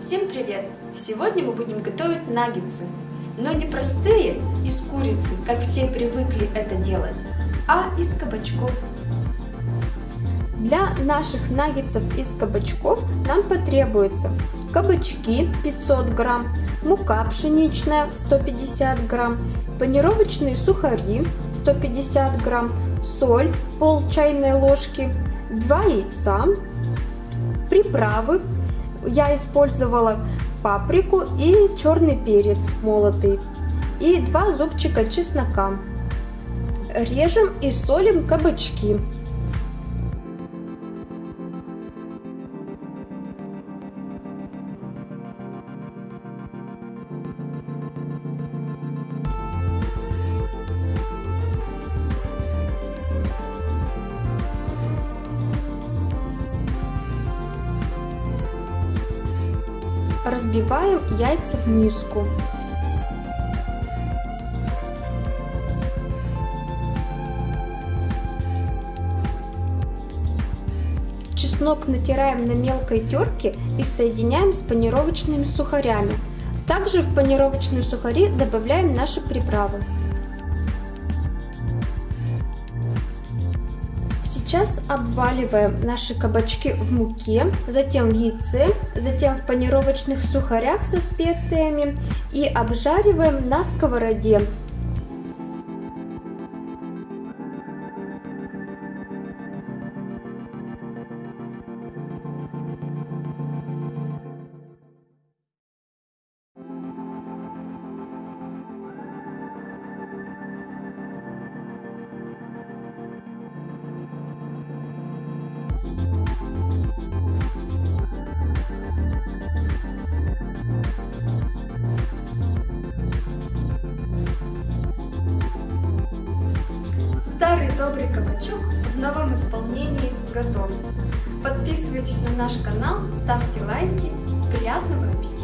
Всем привет! Сегодня мы будем готовить наггетсы, но не простые из курицы, как все привыкли это делать, а из кабачков. Для наших наггетсов из кабачков нам потребуется кабачки 500 грамм, мука пшеничная 150 грамм, панировочные сухари 150 грамм, соль пол чайной ложки, 2 яйца, приправы. Я использовала паприку и черный перец молотый и 2 зубчика чеснока. Режем и солим кабачки. Разбиваем яйца в миску. Чеснок натираем на мелкой терке и соединяем с панировочными сухарями. Также в панировочные сухари добавляем наши приправы. Сейчас обваливаем наши кабачки в муке, затем в яйце, затем в панировочных сухарях со специями и обжариваем на сковороде добрый кабачок в новом исполнении готов. Подписывайтесь на наш канал, ставьте лайки. Приятного аппетита!